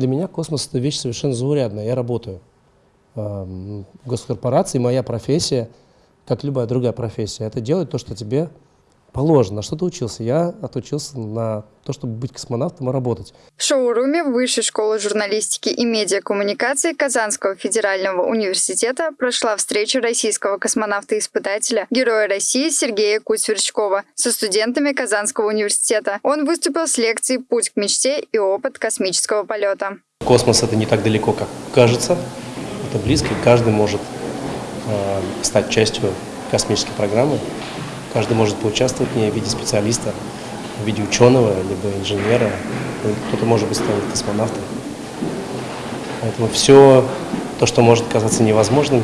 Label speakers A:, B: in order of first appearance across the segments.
A: Для меня космос – это вещь совершенно заурядная. Я работаю в госкорпорации, моя профессия, как любая другая профессия, это делать то, что тебе положено. На что ты учился? Я отучился на то, чтобы быть космонавтом и работать.
B: В шоуруме Высшей школы журналистики и медиакоммуникации Казанского федерального университета прошла встреча российского космонавта-испытателя, героя России Сергея Куть-Сверчкова со студентами Казанского университета. Он выступил с лекцией «Путь к мечте и опыт космического полета».
A: Космос – это не так далеко, как кажется это близко, и каждый может э, стать частью космической программы. Каждый может поучаствовать в ней в виде специалиста, в виде ученого, либо инженера. Кто-то может быть станет космонавтом. Поэтому все то, что может казаться невозможным,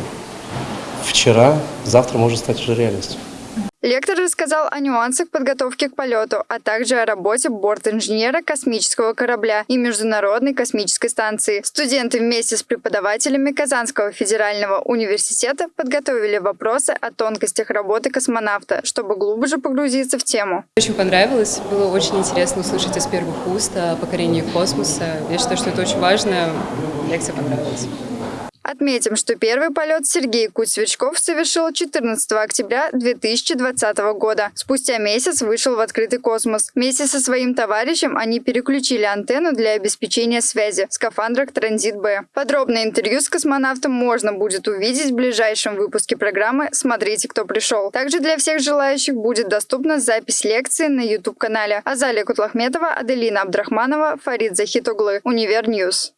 A: вчера, завтра может стать уже реальностью.
B: Лектор рассказал о нюансах подготовки к полету, а также о работе борт-инженера космического корабля и Международной космической станции. Студенты вместе с преподавателями Казанского федерального университета подготовили вопросы о тонкостях работы космонавта, чтобы глубже погрузиться в тему.
C: Очень понравилось, было очень интересно услышать из первых уст о покорении космоса. Я считаю, что это очень важно, лекция понравилась.
B: Отметим, что первый полет Сергей Кудь-Сверчков совершил 14 октября 2020 года. Спустя месяц вышел в открытый космос. Вместе со своим товарищем они переключили антенну для обеспечения связи скафандрах «Транзит-Б». Подробное интервью с космонавтом можно будет увидеть в ближайшем выпуске программы «Смотрите, кто пришел». Также для всех желающих будет доступна запись лекции на YouTube-канале. Азалия Кутлахметова, Аделина Абдрахманова, Фарид Захитоглы, Univer News.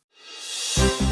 B: Thank you